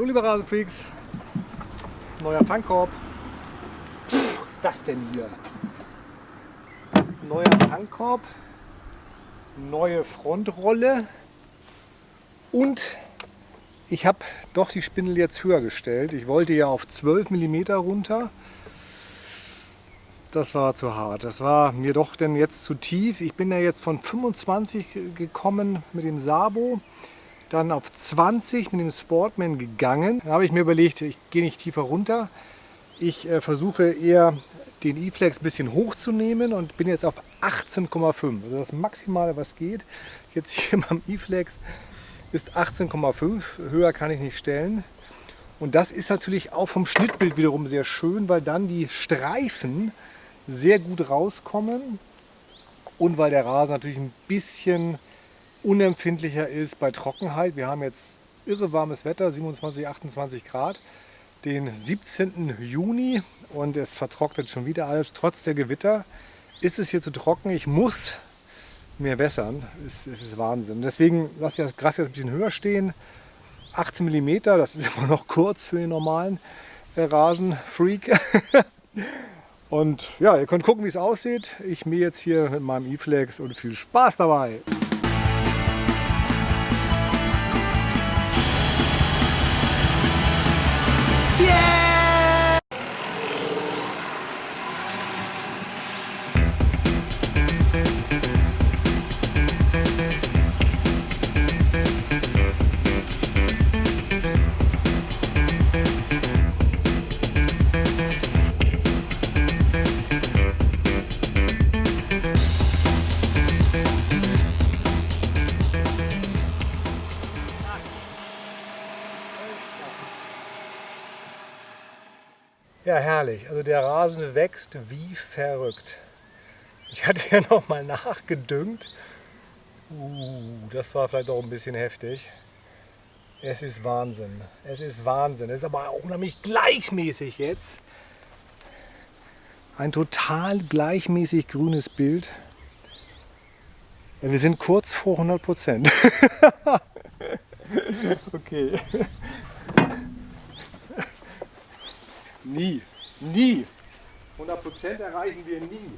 Hallo liebe Rasenfreaks, neuer Fangkorb. das denn hier? Neuer Fangkorb, neue Frontrolle und ich habe doch die Spindel jetzt höher gestellt. Ich wollte ja auf 12 mm runter. Das war zu hart. Das war mir doch denn jetzt zu tief. Ich bin ja jetzt von 25 gekommen mit dem Sabo dann auf 20 mit dem Sportman gegangen. Da habe ich mir überlegt, ich gehe nicht tiefer runter. Ich äh, versuche eher den E-Flex ein bisschen hochzunehmen und bin jetzt auf 18,5. Also das Maximale, was geht. Jetzt hier beim E-Flex ist 18,5. Höher kann ich nicht stellen. Und das ist natürlich auch vom Schnittbild wiederum sehr schön, weil dann die Streifen sehr gut rauskommen und weil der Rasen natürlich ein bisschen unempfindlicher ist bei Trockenheit. Wir haben jetzt irre warmes Wetter, 27, 28 Grad, den 17. Juni und es vertrocknet schon wieder alles. Trotz der Gewitter ist es hier zu trocken. Ich muss mehr wässern. Es, es ist Wahnsinn. Deswegen lasse ich das Gras jetzt ein bisschen höher stehen. 18 mm, das ist immer noch kurz für den normalen äh, Rasenfreak. und ja, ihr könnt gucken, wie es aussieht. Ich mähe jetzt hier mit meinem E-Flex und viel Spaß dabei. Ja, herrlich. Also der Rasen wächst wie verrückt. Ich hatte ja noch mal nachgedüngt. Uh, das war vielleicht auch ein bisschen heftig. Es ist Wahnsinn. Es ist Wahnsinn. Es ist aber auch unheimlich gleichmäßig jetzt. Ein total gleichmäßig grünes Bild. Wir sind kurz vor 100 Prozent. okay. Nie. Nie. 100% erreichen wir nie.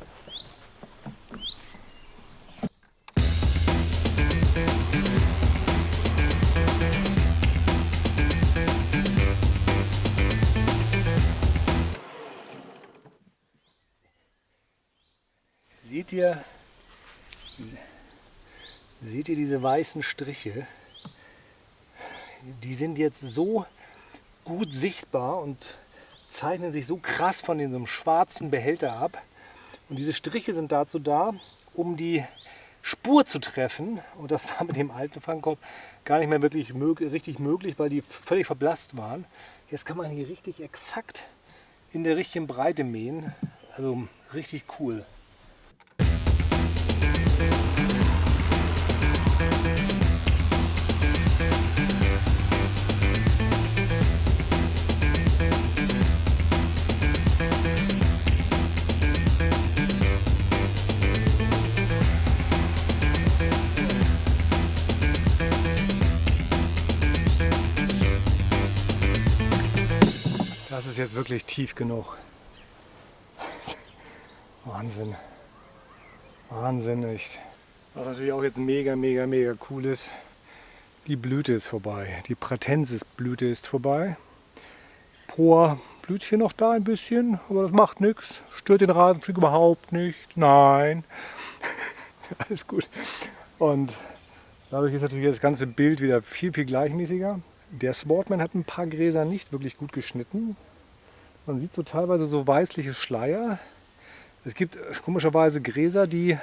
Seht ihr, seht ihr diese weißen Striche? Die sind jetzt so gut sichtbar und zeichnen sich so krass von diesem schwarzen Behälter ab. Und diese Striche sind dazu da, um die Spur zu treffen. Und das war mit dem alten Fangkorb gar nicht mehr wirklich mög richtig möglich, weil die völlig verblasst waren. Jetzt kann man hier richtig exakt in der richtigen Breite mähen. Also richtig cool. Das ist jetzt wirklich tief genug. Wahnsinn. Wahnsinn, echt. Was natürlich auch jetzt mega, mega, mega cool ist, die Blüte ist vorbei. Die Pratensis-Blüte ist vorbei. Poa blüht hier noch da ein bisschen, aber das macht nichts. Stört den Rasenflieg überhaupt nicht. Nein. Alles gut. Und dadurch ist natürlich das ganze Bild wieder viel, viel gleichmäßiger. Der Sportman hat ein paar Gräser nicht wirklich gut geschnitten. Man sieht so teilweise so weißliche Schleier. Es gibt komischerweise Gräser, die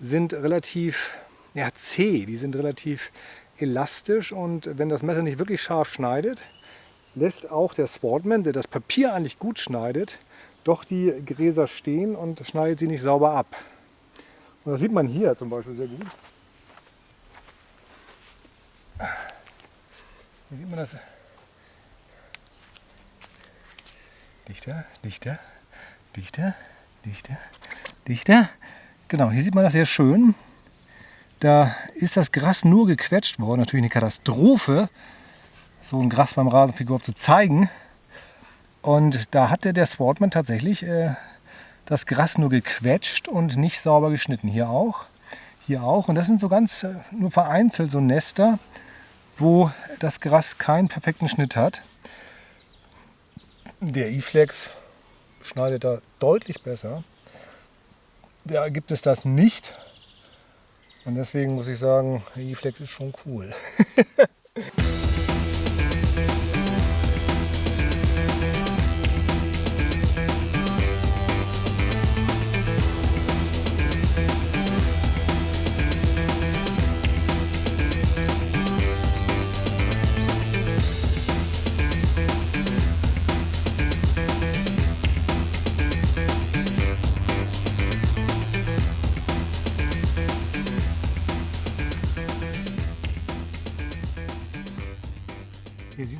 sind relativ ja, zäh, die sind relativ elastisch und wenn das Messer nicht wirklich scharf schneidet, lässt auch der Sportman, der das Papier eigentlich gut schneidet, doch die Gräser stehen und schneidet sie nicht sauber ab. Und das sieht man hier zum Beispiel sehr gut. Hier sieht man das. Dichter, dichter, dichter, dichter, dichter. Genau, hier sieht man das sehr schön. Da ist das Gras nur gequetscht worden. Natürlich eine Katastrophe so ein Gras beim Rasenfigur zu zeigen. Und da hatte der Sportman tatsächlich äh, das Gras nur gequetscht und nicht sauber geschnitten. Hier auch, hier auch. Und das sind so ganz äh, nur vereinzelt so Nester, wo das Gras keinen perfekten Schnitt hat. Der E-Flex schneidet da deutlich besser. Da gibt es das nicht. Und deswegen muss ich sagen, der E-Flex ist schon cool.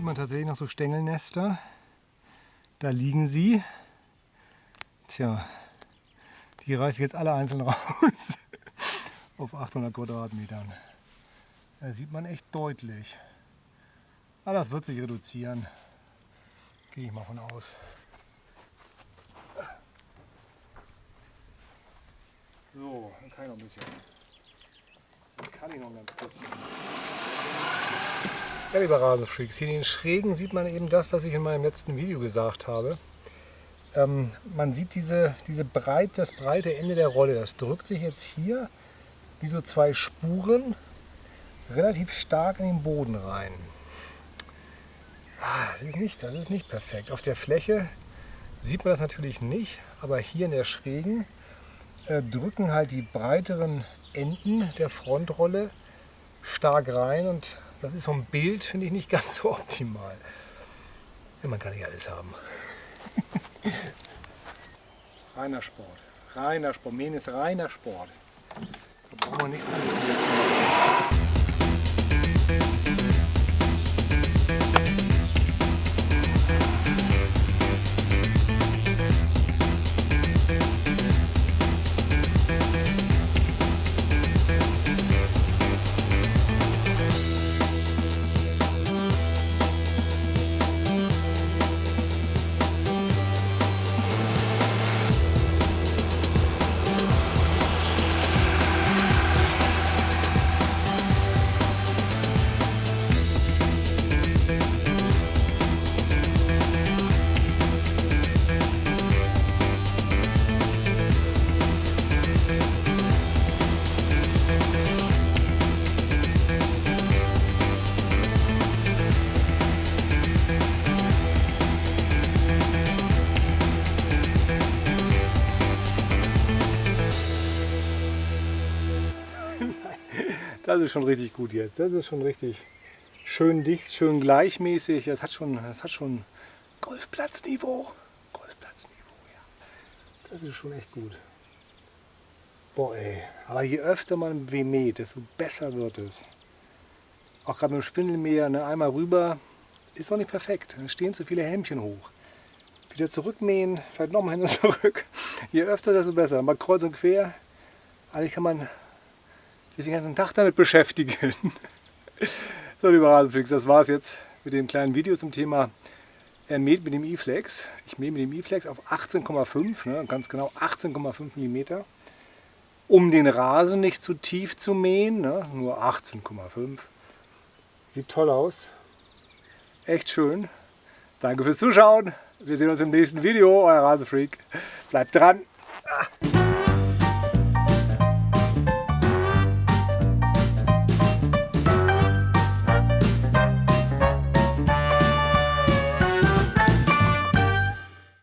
man tatsächlich noch so Stängelnester. Da liegen sie. Tja, die reiße ich jetzt alle einzeln raus auf 800 Quadratmetern. Da sieht man echt deutlich. Aber das wird sich reduzieren. Gehe ich mal von aus. So, dann kann ich noch ein bisschen. Dann kann ich noch ein ganz bisschen. Ja, lieber Rasenfreaks, hier in den Schrägen sieht man eben das, was ich in meinem letzten Video gesagt habe. Ähm, man sieht diese, diese breit, das breite Ende der Rolle. Das drückt sich jetzt hier wie so zwei Spuren relativ stark in den Boden rein. Ah, das, ist nicht, das ist nicht perfekt. Auf der Fläche sieht man das natürlich nicht, aber hier in der Schrägen äh, drücken halt die breiteren Enden der Frontrolle stark rein und das ist vom Bild, finde ich, nicht ganz so optimal. Ja, man kann nicht alles haben. reiner Sport. Reiner Sport. Mähen ist reiner Sport. Da brauchen wir nichts anderes Das ist schon richtig gut jetzt. Das ist schon richtig schön dicht, schön gleichmäßig. Das hat schon, das hat schon Golfplatzniveau. Golfplatzniveau, ja. Das ist schon echt gut. Boah ey, aber je öfter man weh mäht, desto besser wird es. Auch gerade mit dem Spindelmäher, ne, einmal rüber, ist auch nicht perfekt. Da stehen zu viele Helmchen hoch. Wieder zurückmähen, vielleicht nochmal hin und zurück. Je öfter, desto besser. Mal kreuz und quer. Eigentlich kann man sich den ganzen Tag damit beschäftigen. so, lieber Rasenflix, das war es jetzt mit dem kleinen Video zum Thema er mäht mit dem E-Flex. Ich mähe mit dem E-Flex auf 18,5, ne, ganz genau 18,5 mm. Um den Rasen nicht zu tief zu mähen, ne, nur 18,5. Sieht toll aus. Echt schön. Danke fürs Zuschauen. Wir sehen uns im nächsten Video. Euer Rasenfreak. Bleibt dran. Ah.